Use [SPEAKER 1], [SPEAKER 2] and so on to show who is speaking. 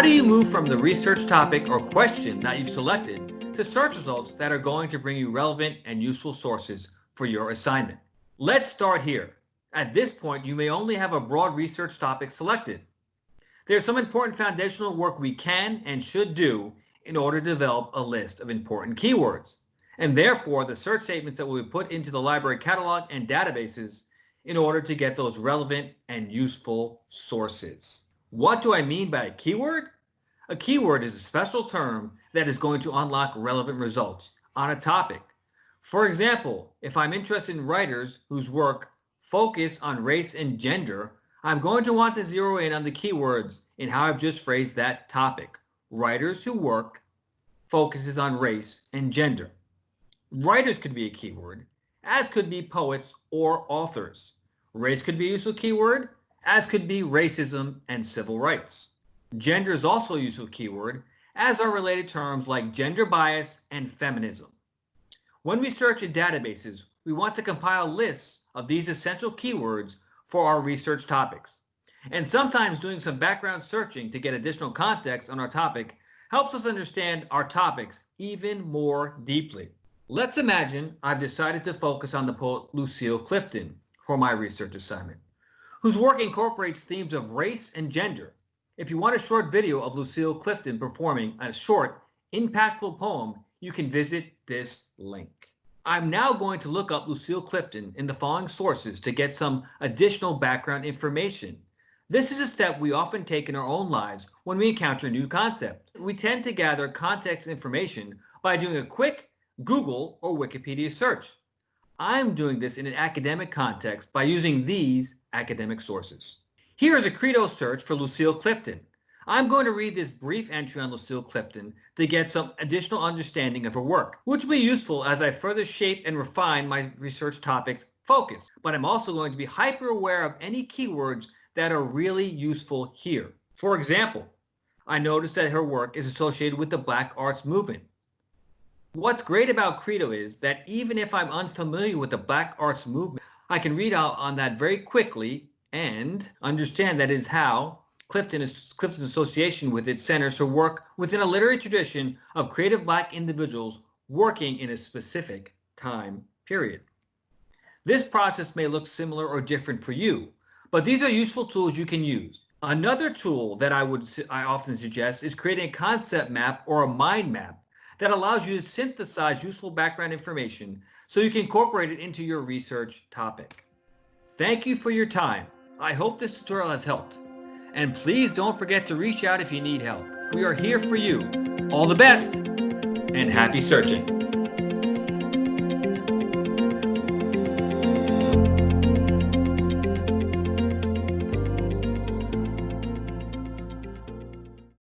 [SPEAKER 1] How do you move from the research topic or question that you've selected to search results that are going to bring you relevant and useful sources for your assignment? Let's start here. At this point, you may only have a broad research topic selected. There's some important foundational work we can and should do in order to develop a list of important keywords. And therefore, the search statements that we put into the library catalog and databases in order to get those relevant and useful sources. What do I mean by a keyword? A keyword is a special term that is going to unlock relevant results on a topic. For example, if I'm interested in writers whose work focus on race and gender, I'm going to want to zero in on the keywords in how I've just phrased that topic. Writers who work focuses on race and gender. Writers could be a keyword, as could be poets or authors. Race could be a useful keyword, as could be racism and civil rights. Gender is also a useful keyword, as are related terms like gender bias and feminism. When we search in databases, we want to compile lists of these essential keywords for our research topics. And sometimes doing some background searching to get additional context on our topic helps us understand our topics even more deeply. Let's imagine I've decided to focus on the poet Lucille Clifton for my research assignment, whose work incorporates themes of race and gender. If you want a short video of Lucille Clifton performing a short, impactful poem, you can visit this link. I'm now going to look up Lucille Clifton in the following sources to get some additional background information. This is a step we often take in our own lives when we encounter a new concept. We tend to gather context information by doing a quick Google, or Wikipedia search. I'm doing this in an academic context by using these academic sources. Here is a Credo search for Lucille Clifton. I'm going to read this brief entry on Lucille Clifton to get some additional understanding of her work, which will be useful as I further shape and refine my research topics focus. But I'm also going to be hyper aware of any keywords that are really useful here. For example, I noticed that her work is associated with the Black Arts Movement. What's great about Credo is that even if I'm unfamiliar with the Black Arts movement, I can read out on that very quickly and understand that is how Clifton is, Clifton's association with its centers her work within a literary tradition of creative black individuals working in a specific time period. This process may look similar or different for you, but these are useful tools you can use. Another tool that I would I often suggest is creating a concept map or a mind map that allows you to synthesize useful background information so you can incorporate it into your research topic. Thank you for your time. I hope this tutorial has helped. And please don't forget to reach out if you need help. We are here for you. All the best and happy searching.